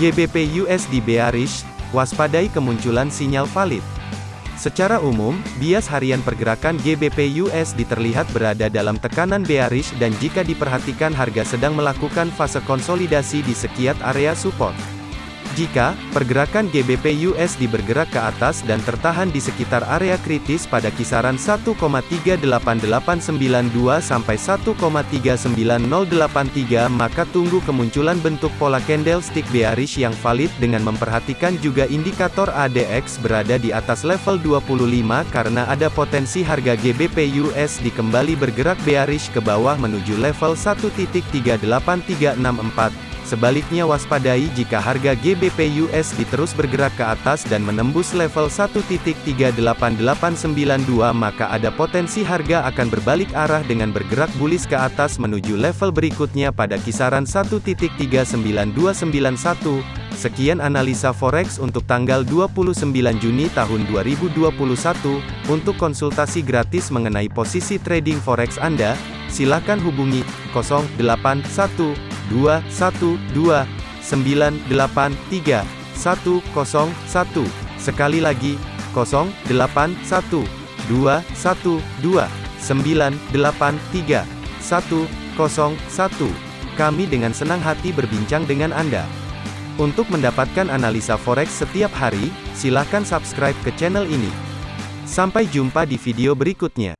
GBP USD bearish, waspadai kemunculan sinyal valid. Secara umum, bias harian pergerakan GBP USD terlihat berada dalam tekanan bearish dan jika diperhatikan harga sedang melakukan fase konsolidasi di sekiat area support. Jika pergerakan GBP USD bergerak ke atas dan tertahan di sekitar area kritis pada kisaran 1,38892 sampai 1,39083 maka tunggu kemunculan bentuk pola candlestick bearish yang valid dengan memperhatikan juga indikator ADX berada di atas level 25 karena ada potensi harga GBP USD kembali bergerak bearish ke bawah menuju level 1.38364 Sebaliknya waspadai jika harga GBP USD terus bergerak ke atas dan menembus level 1.38892 maka ada potensi harga akan berbalik arah dengan bergerak bullish ke atas menuju level berikutnya pada kisaran 1.39291. Sekian analisa forex untuk tanggal 29 Juni tahun 2021. Untuk konsultasi gratis mengenai posisi trading forex Anda, silakan hubungi 081 2 sekali lagi 0 kami dengan senang hati berbincang dengan Anda. Untuk mendapatkan analisa forex setiap hari silahkan subscribe ke channel ini. Sampai jumpa di video berikutnya.